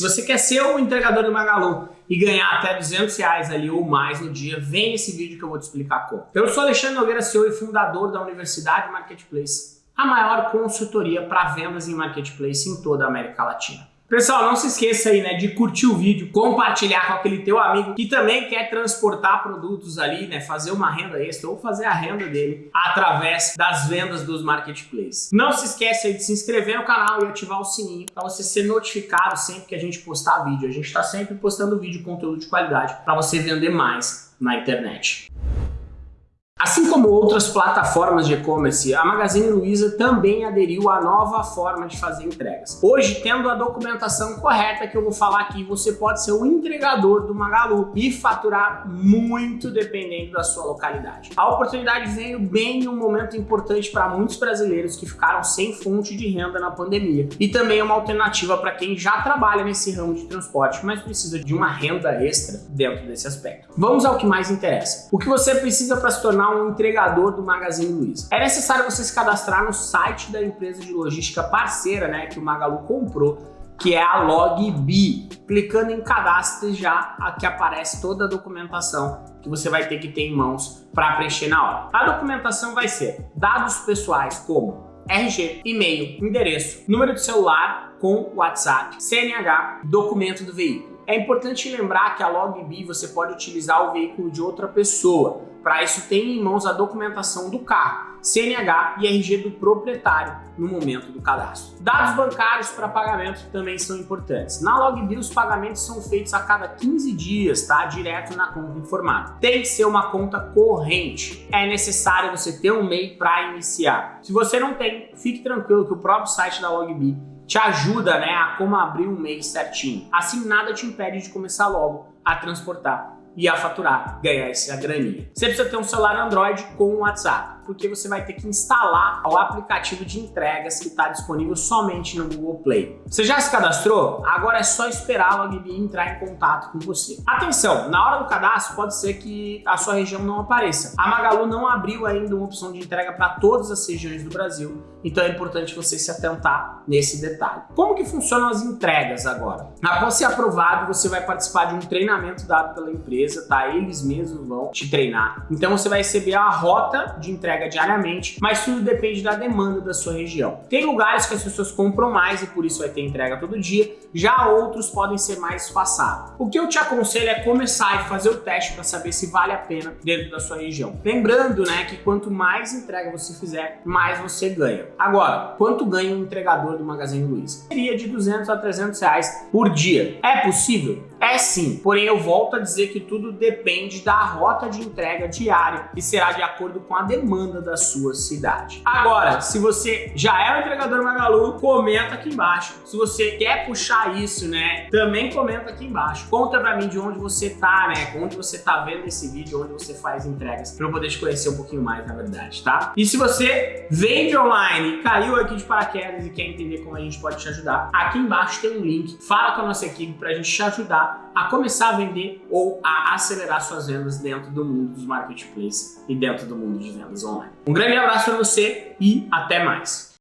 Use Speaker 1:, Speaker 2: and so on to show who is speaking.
Speaker 1: Se você quer ser o entregador do Magalu e ganhar até 200 reais ali ou mais no dia, vem esse vídeo que eu vou te explicar como. Eu sou Alexandre Nogueira, CEO e fundador da Universidade Marketplace, a maior consultoria para vendas em Marketplace em toda a América Latina. Pessoal, não se esqueça aí, né, de curtir o vídeo, compartilhar com aquele teu amigo que também quer transportar produtos ali, né, fazer uma renda extra ou fazer a renda dele através das vendas dos marketplaces. Não se esqueça aí de se inscrever no canal e ativar o sininho para você ser notificado sempre que a gente postar vídeo. A gente está sempre postando vídeo, conteúdo de qualidade para você vender mais na internet. Assim como outras plataformas de e-commerce, a Magazine Luiza também aderiu à nova forma de fazer entregas. Hoje, tendo a documentação correta que eu vou falar aqui, você pode ser o entregador do Magalu e faturar muito dependendo da sua localidade. A oportunidade veio bem em um momento importante para muitos brasileiros que ficaram sem fonte de renda na pandemia e também é uma alternativa para quem já trabalha nesse ramo de transporte, mas precisa de uma renda extra dentro desse aspecto. Vamos ao que mais interessa. O que você precisa para se tornar um entregador do Magazine Luiza. É necessário você se cadastrar no site da empresa de logística parceira, né, que o Magalu comprou, que é a LogBee. Clicando em cadastro já aqui aparece toda a documentação que você vai ter que ter em mãos para preencher na hora. A documentação vai ser dados pessoais como RG, e-mail, endereço, número de celular com WhatsApp, CNH, documento do veículo. É importante lembrar que a LogBee você pode utilizar o veículo de outra pessoa, para isso, tenha em mãos a documentação do carro, CNH e RG do proprietário no momento do cadastro. Dados bancários para pagamento também são importantes. Na LogBill, os pagamentos são feitos a cada 15 dias, tá? Direto na conta informada. Tem que ser uma conta corrente. É necessário você ter um MEI para iniciar. Se você não tem, fique tranquilo que o próprio site da LogBill te ajuda né, a como abrir um mês certinho. Assim, nada te impede de começar logo a transportar e a faturar, ganhar essa graninha. Você precisa ter um celular Android com WhatsApp porque você vai ter que instalar o aplicativo de entregas que está disponível somente no Google Play. Você já se cadastrou? Agora é só esperar a Logbi entrar em contato com você. Atenção, na hora do cadastro pode ser que a sua região não apareça. A Magalu não abriu ainda uma opção de entrega para todas as regiões do Brasil, então é importante você se atentar nesse detalhe. Como que funcionam as entregas agora? Após ser aprovado, você vai participar de um treinamento dado pela empresa, tá? Eles mesmos vão te treinar. Então você vai receber a rota de entrega entrega diariamente, mas tudo depende da demanda da sua região. Tem lugares que as pessoas compram mais e por isso vai ter entrega todo dia, já outros podem ser mais espaçados. O que eu te aconselho é começar e fazer o teste para saber se vale a pena dentro da sua região. Lembrando né, que quanto mais entrega você fizer, mais você ganha. Agora, quanto ganha um entregador do Magazine Luiza? Seria de 200 a 300 reais por dia. É possível? É sim, porém eu volto a dizer que tudo depende da rota de entrega diária e será de acordo com a demanda da sua cidade. Agora, se você já é um entregador Magalu, comenta aqui embaixo. Se você quer puxar isso, né, também comenta aqui embaixo. Conta pra mim de onde você tá, né, onde você tá vendo esse vídeo, onde você faz entregas, pra eu poder te conhecer um pouquinho mais, na verdade, tá? E se você vende online, caiu aqui de paraquedas e quer entender como a gente pode te ajudar, aqui embaixo tem um link. Fala com a nossa equipe pra gente te ajudar a começar a vender ou a acelerar suas vendas dentro do mundo dos marketplaces e dentro do mundo de vendas Um grande abraço para você e até mais!